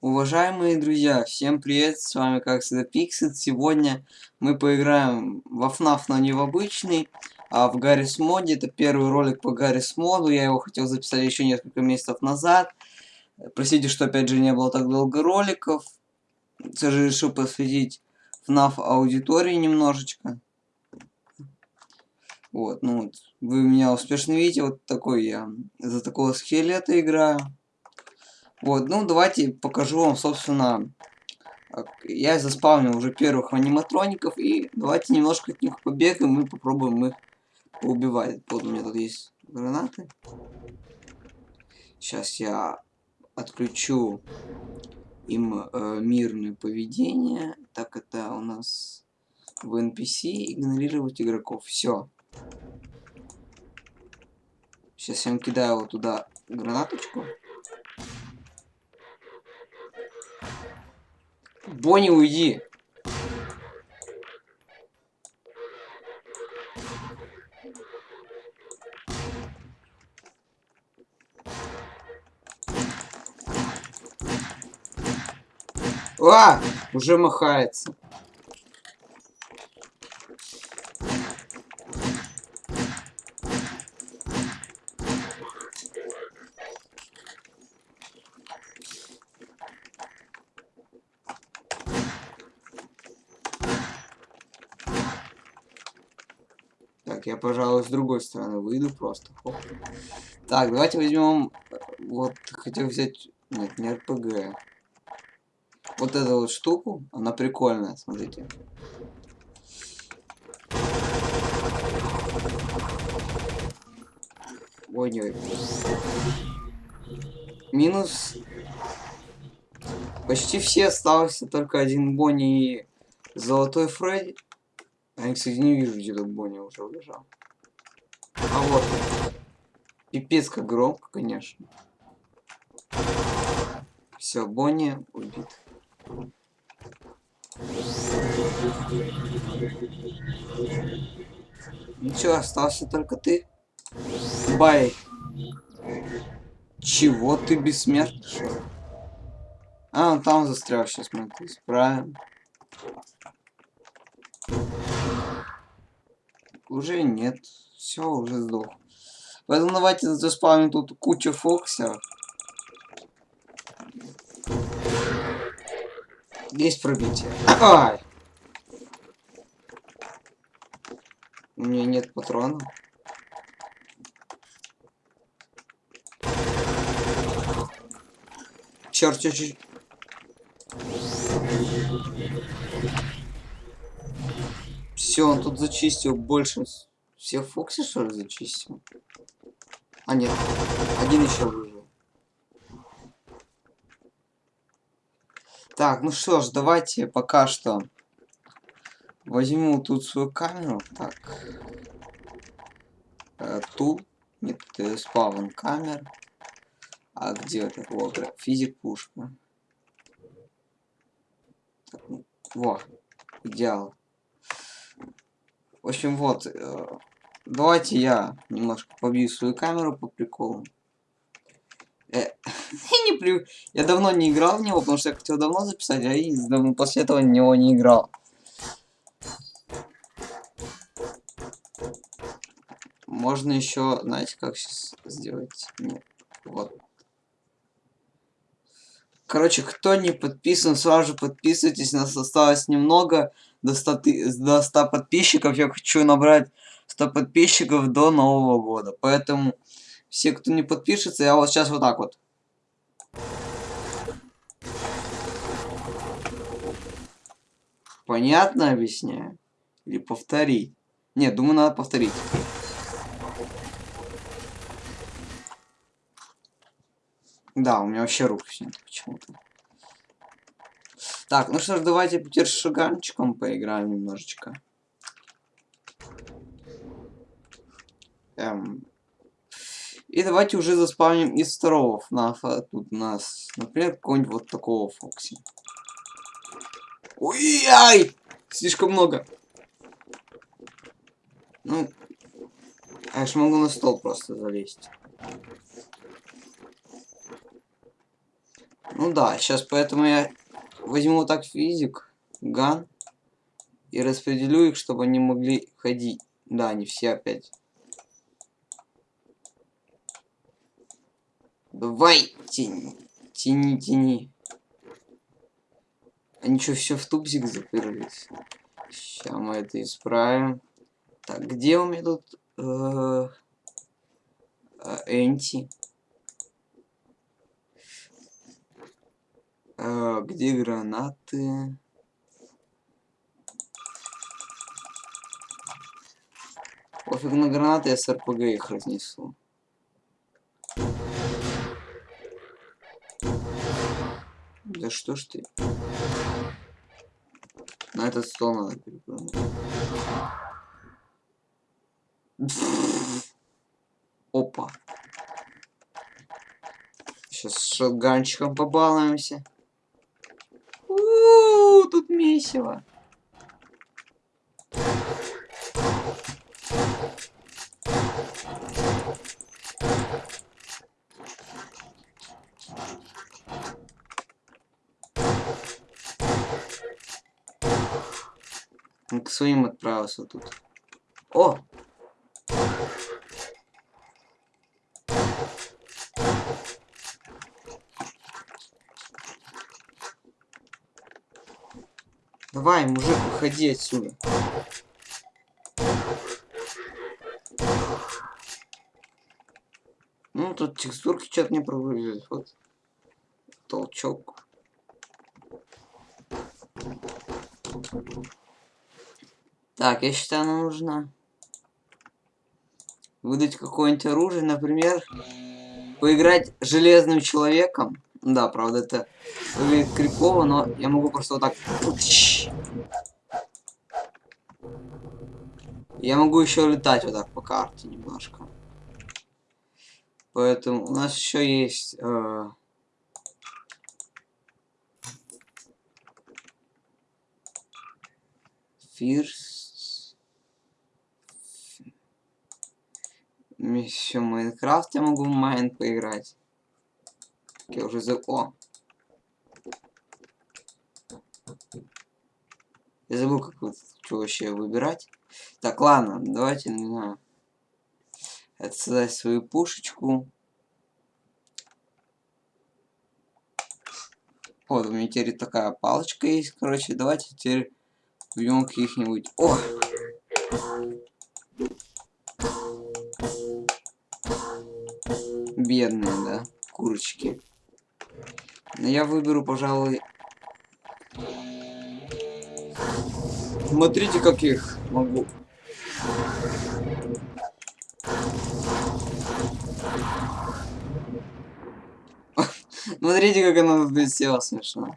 Уважаемые друзья, всем привет, с вами как всегда Пиксит. Сегодня мы поиграем во FNAF, но не в обычный, а в Гаррис моде. Это первый ролик по Гаррис моду, я его хотел записать еще несколько месяцев назад. Простите, что опять же не было так долго роликов. Все же решил посвятить FNAF аудитории немножечко. Вот, ну вот, вы меня успешно видите, вот такой я за такого скелета играю. Вот, ну давайте покажу вам, собственно, я заспавнил уже первых аниматроников, и давайте немножко от них побегаем и попробуем их убивать. Вот у меня тут есть гранаты. Сейчас я отключу им э, мирное поведение. Так это у нас в NPC игнорировать игроков. Все. Сейчас я им кидаю вот туда гранаточку. Бонни, уйди. А! Уже махается. Так, я, пожалуй, с другой стороны выйду просто. Хоп. Так, давайте возьмем... Вот, хотел взять... Нет, не РПГ. Вот эту вот штуку. Она прикольная, смотрите. Ой, ой. Минус... Почти все остался, только один Бонни и Золотой Фредди. А я, кстати, не вижу, где тут Бонни уже убежал. А вот. Пипец как громко, конечно. Все, Бонни убит. Ничего, остался только ты. Бай. Чего ты бессмертный? А, он там застрял, сейчас мы это исправим. Уже нет. Все, уже сдох. Поэтому давайте заспавним тут кучу фоксов. Есть пробитие. Ай! У меня нет патронов. Черт, чуть-чуть. Все, он тут зачистил больше. Все Фокси, что ли, зачистил? А, нет. Один еще выжил. Так, ну что ж, давайте пока что возьму тут свою камеру. Так. Э, тут. Нет, это спавн камер. А где это? Вот, физик пушка. Так, ну, во, идеал. В общем, вот. Э, давайте я немножко побью свою камеру по приколу. Э, я, не при... я давно не играл в него, потому что я хотел давно записать, а и после этого в него не играл. Можно еще, знаете, как сейчас сделать? Нет. Вот. Короче, кто не подписан, сразу же подписывайтесь. Нас осталось немного до 100, до 100 подписчиков. Я хочу набрать 100 подписчиков до Нового года. Поэтому все, кто не подпишется, я вот сейчас вот так вот. Понятно объясняю? Или повторить? Нет, думаю, надо повторить. Да, у меня вообще рук нет почему-то. Так, ну что ж, давайте теперь с поиграем немножечко. Эм. И давайте уже заспавним из второго ФНАФа. Тут у нас, например, какой-нибудь вот такого Фокси. Ой-ай! Слишком много. Ну, я ж могу на стол просто залезть. Ну да, сейчас поэтому я возьму так физик, ган, и распределю их, чтобы они могли ходить. Да, не все опять. Давай, тяни, тяни, тяни. Они что, все в тупзик заперлись? Сейчас мы это исправим. Так, где у меня тут э, э, Энти? Э, где гранаты? Пофиг на гранаты, я с РПГ их разнесу. Да что ж ты? На этот стол надо перепрыгнуть. Опа. Сейчас с шотганчиком побалуемся. Тут месиво. Он к своим отправился тут. О! Давай, мужик, выходи отсюда. Ну, тут текстурки что-то не прогрузились. Вот. Толчок. Так, я считаю, нам нужно выдать какое-нибудь оружие, например, поиграть железным человеком. Да, правда, это выглядит крипово, но я могу просто вот так... Я могу еще летать вот так по карте немножко. Поэтому у нас еще есть... Э Фирс. еще Майнкрафт я могу в Майн поиграть. Я уже за... О! Я забыл, как вот, что вообще выбирать. Так, ладно, давайте, не знаю. Отсюда свою пушечку. Вот, у меня теперь такая палочка есть, короче. Давайте теперь убьем каких-нибудь... О! бедные, да, курочки. Но я выберу, пожалуй... Смотрите, как их могу. Смотрите, как она тут смешно.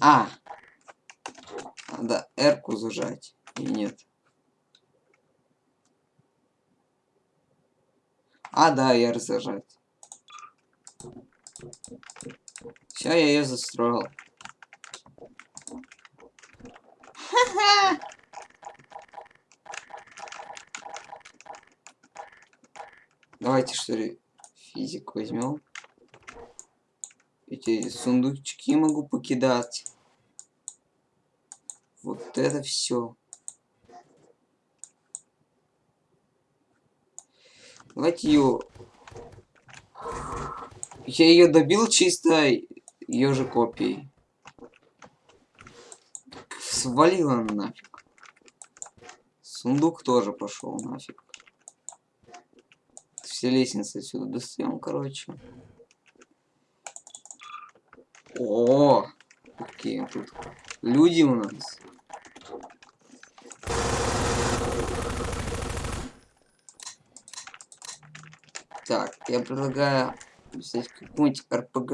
А! Да, эрку зажать. И нет. А, да, я разожать. Все, я ее застроил. Давайте что ли физик возьмем. Эти сундучки могу покидать. Вот это все. Давайте ее... Я ее добил чисто ее же копией. Свалила нафиг. Сундук тоже пошел нафиг. Все лестницы отсюда достаем, короче. О, какие тут люди у нас. Так, я предлагаю взять какую-нибудь РПГ.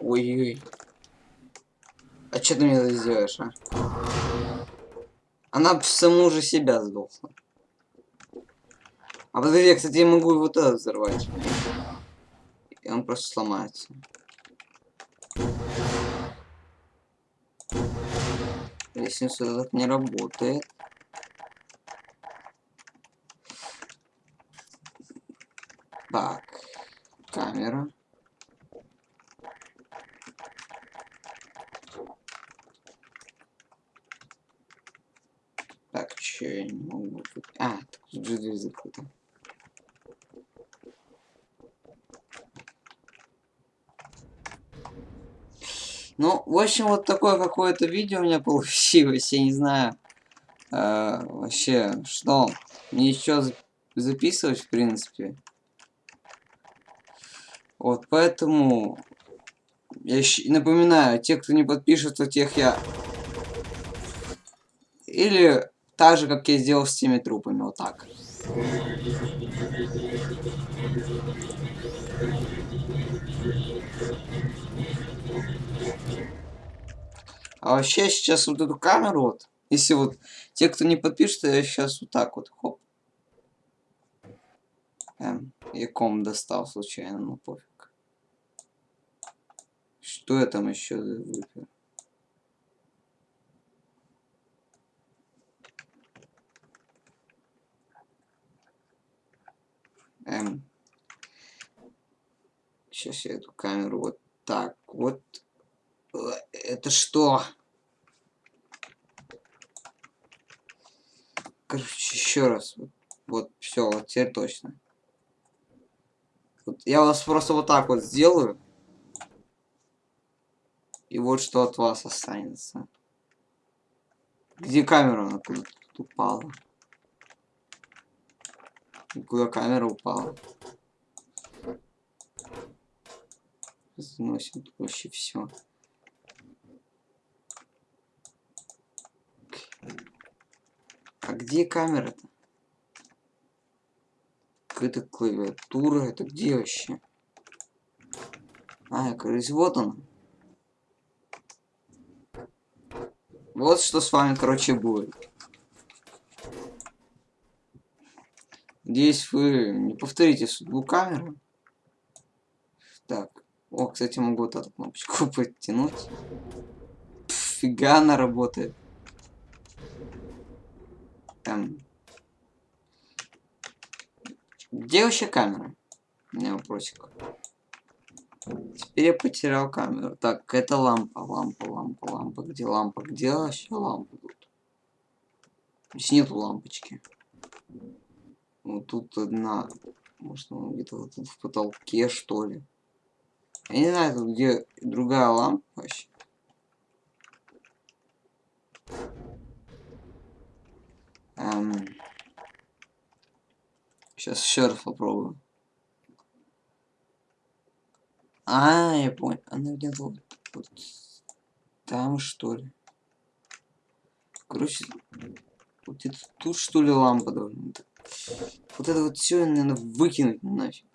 Ой-ой. А что ты мне сделаешь, а? Она саму же себя сдохла. А подожди, я, кстати, я могу вот это взорвать. Он просто сломается. Лестница этот не работает. Так, камера. Так, че я не могу... А, тут же дверь закрыта. Ну, в общем, вот такое какое-то видео у меня получилось. Я не знаю э, вообще, что. Мне еще записывать, в принципе. Вот, поэтому... Я напоминаю, те, кто не подпишется, тех я... Или так же, как я сделал с теми трупами, вот так. А вообще сейчас вот эту камеру вот, если вот те, кто не подпишется, я сейчас вот так вот, хоп. Эм, я ком достал случайно, ну пофиг. Что я там еще выпил? Эм. Сейчас я эту камеру вот так вот это что? Короче, еще раз. Вот, вот все, вот теперь точно. Вот я вас просто вот так вот сделаю. И вот что от вас останется. Где камера? Она куда упала. Куда камера упала? Сносим вообще все. А где камера-то? Какая-то клавиатура, это где вообще? А, кажется, вот он. Вот что с вами, короче, будет. Надеюсь, вы не повторите судьбу камеры. Так. О, кстати, могу вот эту кнопочку подтянуть. фига она работает. Там. Где вообще камера? У меня вопросик. Теперь я потерял камеру. Так, это лампа, лампа, лампа, лампа. Где лампа? Где вообще лампа тут? Здесь нету лампочки. Вот тут одна. Может, она где-то вот тут в потолке, что ли. Я не знаю, тут где другая лампа вообще. Эм... Сейчас еще раз попробую. А, я понял. Она где-то вот, вот там, что ли. Короче, вот это тут, что ли, лампа должна быть. Вот это вот все, наверное, выкинуть нафиг.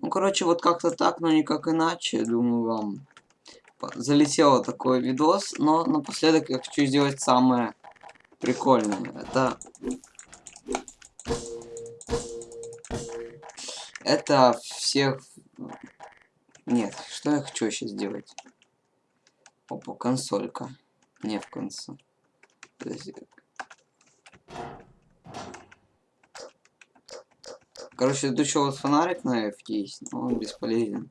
Ну, короче, вот как-то так, но никак иначе. Думаю, вам залетело такой видос. Но напоследок я хочу сделать самое прикольное. Это... Это всех... Нет, что я хочу сейчас сделать? Опа, консолька. Не в конце. Короче, тут еще вот фонарик на F есть, но он бесполезен.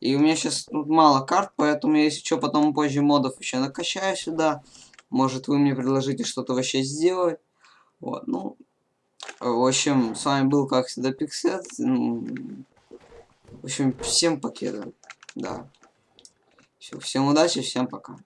И у меня сейчас тут мало карт, поэтому если что, потом позже модов еще накачаю сюда. Может, вы мне предложите что-то вообще сделать. Вот, ну... В общем, с вами был, как всегда, Пиксет. Ну, в общем, всем покеда. Да. Все, всем удачи, всем пока.